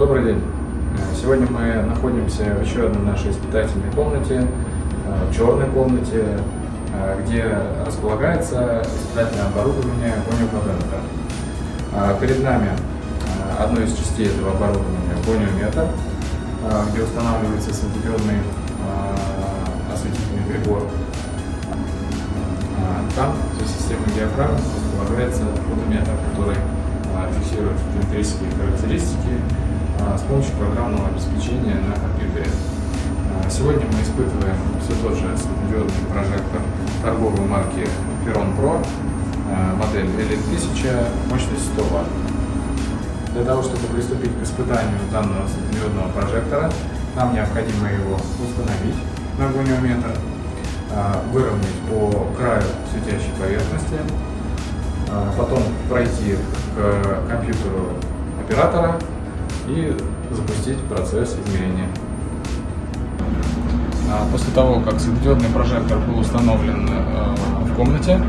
Добрый день. Сегодня мы находимся в еще одной нашей испытательной комнате, в черной комнате, где располагается испытательное оборудование гониопатента. Перед нами одной из частей этого оборудования гониометр, где устанавливается светодиодный осветительный прибор. Там за системой диафрагм располагается фотометр, который фиксирует фотометрические характеристики помощью программного обеспечения на компьютере. Сегодня мы испытываем все тот же светодиодный прожектор торговой марки Peron Pro, модель L1000, мощность 100 Вт. Для того, чтобы приступить к испытанию данного светодиодного прожектора, нам необходимо его установить на гониометр, выровнять по краю светящей поверхности, потом пройти к компьютеру оператора и запустить процесс измерения. А после того, как светодиодный прожектор был установлен э, в комнате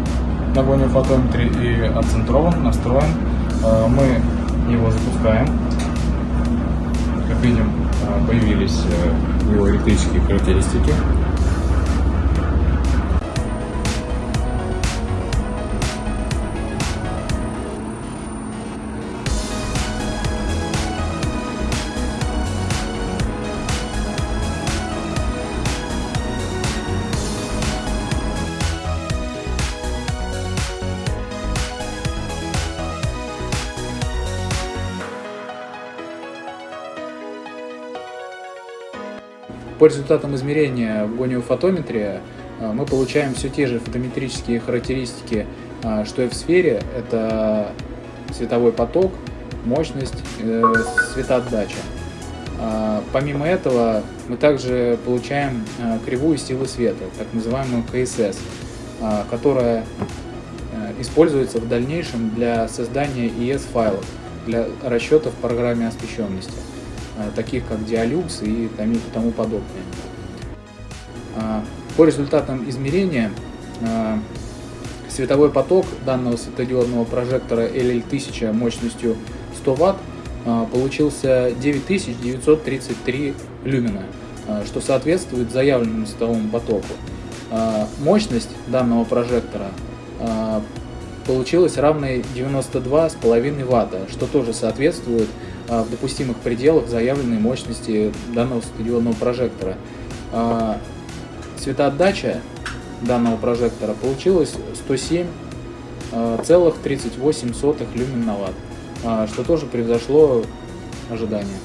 на гониофотометре и отцентрован, настроен, э, мы его запускаем. Как видим, э, появились его электрические характеристики. По результатам измерения в гониофотометре э, мы получаем все те же фотометрические характеристики, э, что и в сфере. Это световой поток, мощность, э, светоотдача. Помимо этого мы также получаем кривую силы света, так называемую КСС, которая используется в дальнейшем для создания ES-файлов для расчетов в программе освещенности. Э, таких как Dialux и тому подобное. А, по результатам измерения э, световой поток данного светодиодного прожектора LL1000 мощностью 100 Вт э, получился 9933 люмена, что соответствует заявленному световому потоку. Мощность данного прожектора получилась равной 92,5 Вт, что тоже соответствует а, в допустимых пределах заявленной мощности данного светодиодного прожектора. А, светоотдача данного прожектора получилась 107,38 а, люмен на ватт, что тоже превзошло ожидания.